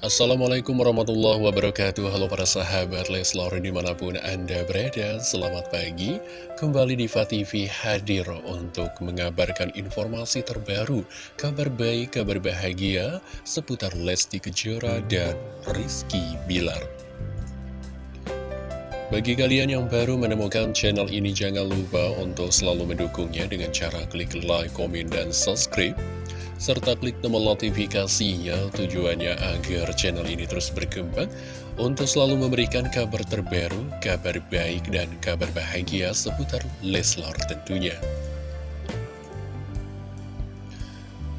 Assalamualaikum warahmatullahi wabarakatuh. Halo para sahabat Leslar di mana pun anda berada. Selamat pagi. Kembali di TV hadir untuk mengabarkan informasi terbaru Kabar baik, kabar bahagia Seputar Lesti Kejora dan Rizky Bilar. Bagi kalian yang baru menemukan channel ini, jangan lupa untuk selalu mendukungnya dengan cara klik like, komen, dan subscribe serta klik tombol notifikasinya tujuannya agar channel ini terus berkembang untuk selalu memberikan kabar terbaru, kabar baik, dan kabar bahagia seputar Leslar tentunya.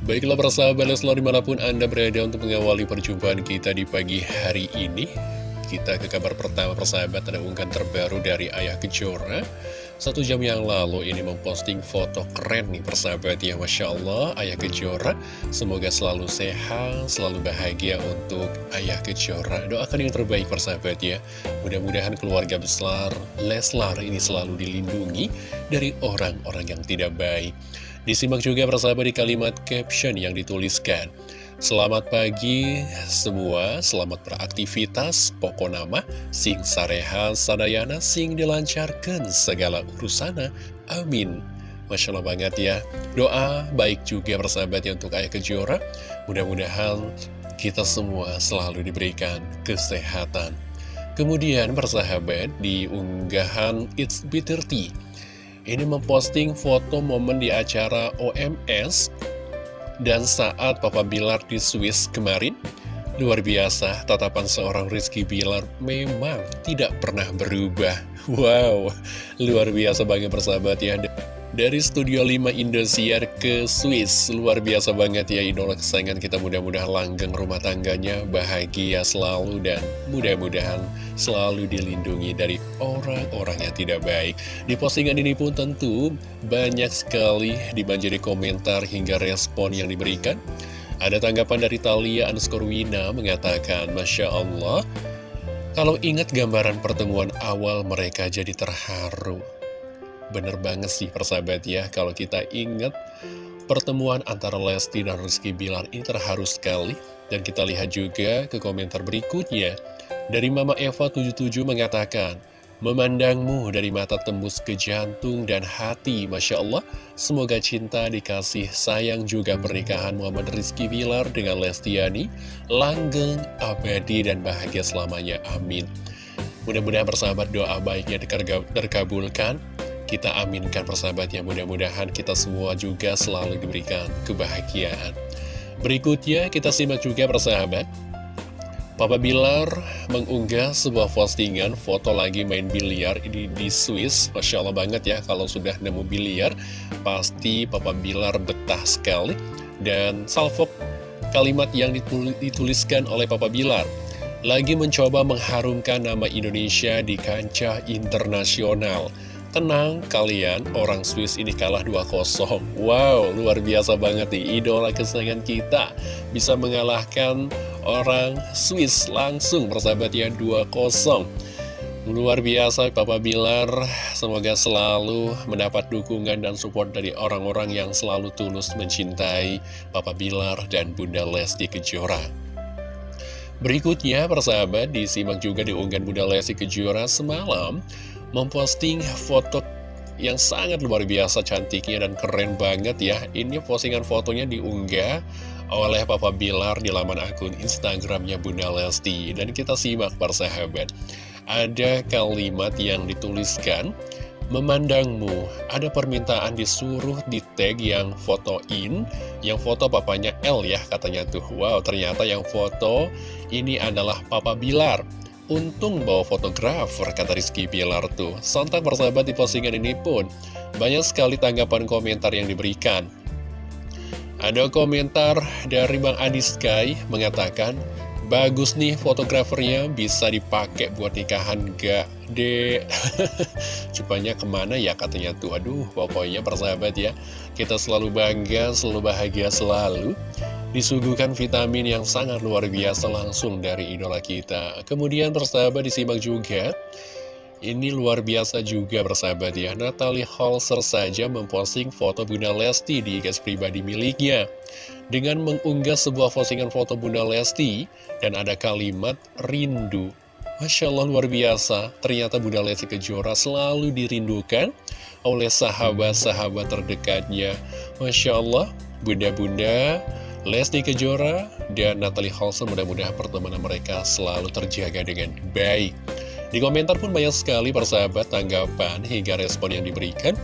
Baiklah persahabat Leslar di mana pun Anda berada untuk mengawali perjumpaan kita di pagi hari ini Kita ke kabar pertama persahabat ada unggahan terbaru dari Ayah Kejora. Satu jam yang lalu ini memposting foto keren nih persahabat ya Masya Allah Ayah Kejora. Semoga selalu sehat, selalu bahagia untuk Ayah Kejora. Doakan yang terbaik persahabat ya. Mudah-mudahan keluarga besar Leslar ini selalu dilindungi Dari orang-orang yang tidak baik. Disimak juga persahabat di kalimat caption yang dituliskan Selamat pagi semua, selamat beraktivitas, pokok nama, sing sareha sadayana, sing dilancarkan segala urusana, amin. Masya Allah banget ya, doa baik juga persahabatnya untuk Ayah Kejora, mudah-mudahan kita semua selalu diberikan kesehatan. Kemudian persahabat di unggahan It's Bitter Tea, ini memposting foto momen di acara OMS dan saat Papa Bilar di Swiss kemarin, luar biasa tatapan seorang Rizky Bilar memang tidak pernah berubah. Wow, luar biasa banget persahabat ya. Dari Studio 5 Indosiar ke Swiss. Luar biasa banget ya idola kesayangan kita. Mudah-mudahan langgeng rumah tangganya Bahagia selalu dan mudah-mudahan selalu dilindungi dari orang-orang yang tidak baik. Di postingan ini pun tentu banyak sekali dibanjiri komentar hingga respon yang diberikan. Ada tanggapan dari Talia Anskorwina mengatakan Masya Allah Kalau ingat gambaran pertemuan awal mereka jadi terharu Bener banget sih persahabat ya. Kalau kita ingat pertemuan antara Lesti dan Rizky Bilar ini terharu sekali. Dan kita lihat juga ke komentar berikutnya. Dari Mama Eva 77 mengatakan Memandangmu dari mata tembus ke jantung dan hati Masya Allah. Semoga cinta dikasih sayang juga pernikahan Muhammad Rizky Bilar dengan Lestiani. Langgeng, abadi dan bahagia selamanya. Amin. Mudah-mudahan persahabat doa baiknya terkabulkan kita aminkan persahabat yang mudah-mudahan kita semua juga selalu diberikan kebahagiaan. Berikutnya kita simak juga persahabat. Papa Bilar mengunggah sebuah postingan foto lagi main biliar ini di Swiss. Masya Allah banget ya kalau sudah nemu biliar. Pasti Papa Bilar betah sekali. Dan salvok kalimat yang dituliskan oleh Papa Bilar. Lagi mencoba mengharumkan nama Indonesia di kancah internasional. Tenang kalian, orang Swiss ini kalah 2-0 Wow, luar biasa banget nih Idola kesayangan kita Bisa mengalahkan orang Swiss langsung persahabat ya 2-0 Luar biasa Papa Bilar Semoga selalu mendapat dukungan dan support dari orang-orang yang selalu tulus mencintai Papa Bilar dan Bunda Lesti Kejora. Berikutnya persahabat disimak juga di unggahan Bunda Lesti Kejora semalam memposting foto yang sangat luar biasa cantiknya dan keren banget ya. Ini postingan fotonya diunggah oleh Papa Bilar di laman akun Instagramnya Bunda Lesti. Dan kita simak persahabat. Ada kalimat yang dituliskan Memandangmu, ada permintaan disuruh di tag yang fotoin Yang foto papanya L ya katanya tuh. Wow ternyata yang foto ini adalah Papa Bilar Untung bawa fotografer, kata Rizky Bilar tuh. Sontak persahabat di postingan ini pun, banyak sekali tanggapan komentar yang diberikan. Ada komentar dari Bang Adi Sky mengatakan, Bagus nih fotografernya bisa dipakai buat nikahan gak dek? Cupanya ke mana ya katanya tuh? Aduh pokoknya persahabat ya. Kita selalu bangga, selalu bahagia selalu disuguhkan vitamin yang sangat luar biasa langsung dari idola kita. Kemudian persahabat disimak juga. Ini luar biasa juga bersahabat ya. Natalie Holzer saja memposting foto Bunda Lesti di gas pribadi miliknya. Dengan mengunggah sebuah postingan foto Bunda Lesti Dan ada kalimat rindu. Masya Allah luar biasa. Ternyata Bunda Lesti Kejora selalu dirindukan Oleh sahabat-sahabat terdekatnya. Masya Allah Bunda-bunda Lesti Kejora dan Natalie Holzer mudah-mudahan pertemanan mereka selalu terjaga dengan baik di komentar pun banyak sekali persahabat tanggapan hingga respon yang diberikan.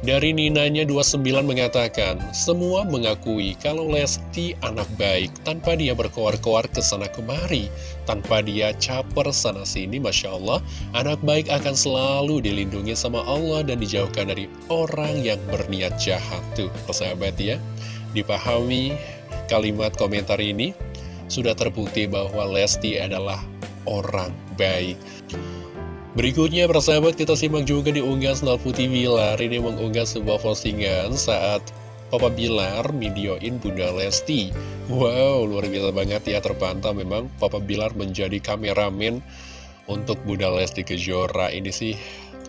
Dari Ninanya 29 mengatakan, semua mengakui kalau Lesti anak baik tanpa dia berkoar-koar ke sana kemari, tanpa dia caper sana sini, Masya Allah, anak baik akan selalu dilindungi sama Allah dan dijauhkan dari orang yang berniat jahat tuh, persahabat ya. Dipahami kalimat komentar ini, sudah terbukti bahwa Lesti adalah orang baik. Berikutnya persahabat kita simak juga di unggahan Snell Putih Bilar. Ini mengunggah sebuah postingan saat Papa Bilar videoin Bunda Lesti. Wow luar biasa banget ya terpantau memang Papa Bilar menjadi kameramen untuk Bunda Lesti Kejora. Ini sih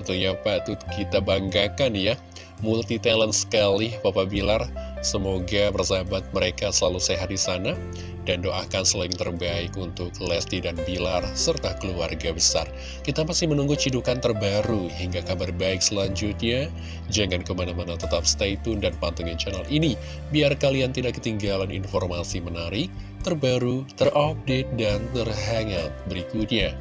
tentunya patut kita banggakan ya. Multi talent sekali Papa Bilar Semoga persahabat mereka selalu sehat di sana dan doakan selain terbaik untuk Lesti dan Bilar serta keluarga besar. Kita masih menunggu cidukan terbaru hingga kabar baik selanjutnya. Jangan ke mana-mana tetap stay tune dan pantengin channel ini biar kalian tidak ketinggalan informasi menarik, terbaru, terupdate, dan terhangat berikutnya.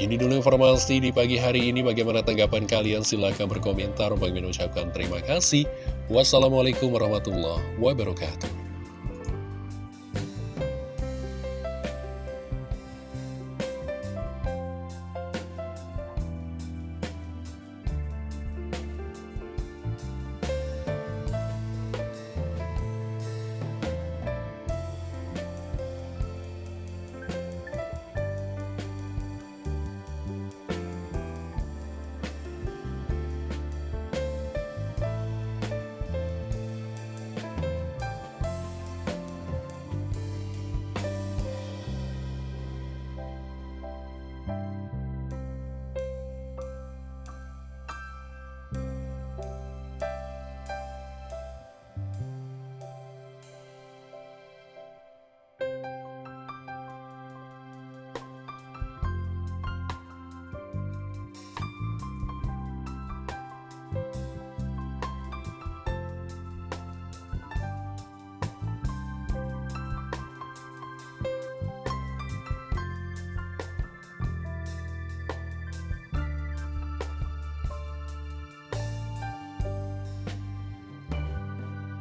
Ini dulu informasi di pagi hari ini. Bagaimana tanggapan kalian? Silahkan berkomentar. Bagi mengucapkan terima kasih. Wassalamualaikum warahmatullahi wabarakatuh.